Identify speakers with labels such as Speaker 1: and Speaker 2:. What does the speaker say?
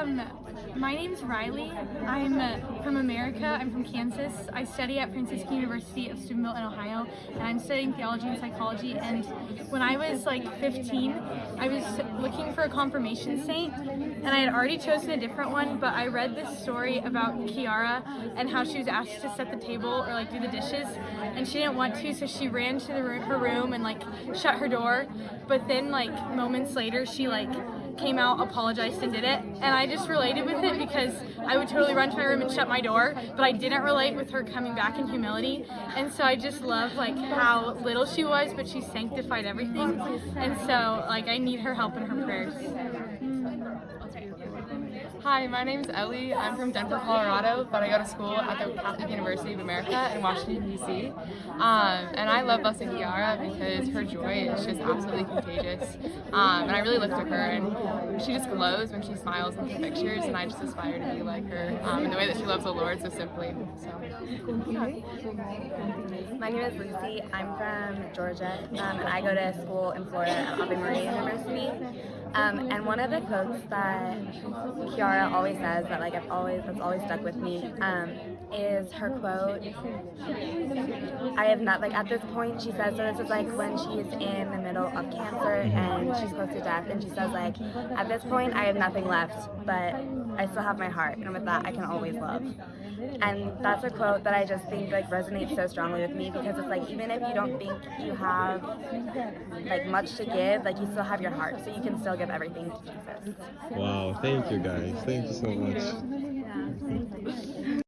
Speaker 1: Um, my name's Riley. I'm uh, from America. I'm from Kansas. I study at Franciscan University of Steubenville in Ohio, and I'm studying theology and psychology. And when I was like 15, I was looking for a confirmation saint, and I had already chosen a different one, but I read this story about Chiara and how she was asked to set the table or like do the dishes, and she didn't want to, so she ran to the, her room and like shut her door. But then like moments later, she like came out, apologized, and did it. And I just related with it because I would totally run to my room and shut my door, but I didn't relate with her coming back in humility. And so I just love like how little she was, but she sanctified everything. And so like I need her help in her prayers.
Speaker 2: Hi, my name is Ellie. I'm from Denver, Colorado, but I go to school at the Catholic University of America in Washington, D.C. Um, and I love Blessed Chiara because her joy is just absolutely contagious. Um, and I really look to her, and she just glows when she smiles in her pictures, and I just aspire to be like her um, in the way that she loves the Lord so simply. So, yeah.
Speaker 3: My name is Lucy. I'm from Georgia, um, and I go to school in Florida at Ave Maria University. Um, and one of the quotes that Chiara always says that like I've always that's always stuck with me um, is her quote. I have not like at this point she says so this is like when she's in the middle of cancer and she's close to death and she says like at this point I have nothing left but I still have my heart and with that I can always love. And that's a quote that I just think like resonates so strongly with me because it's like even if you don't think you have like much to give, like you still have your heart, so you can still give everything to Jesus.
Speaker 4: Wow, thank you guys. Thank you so much.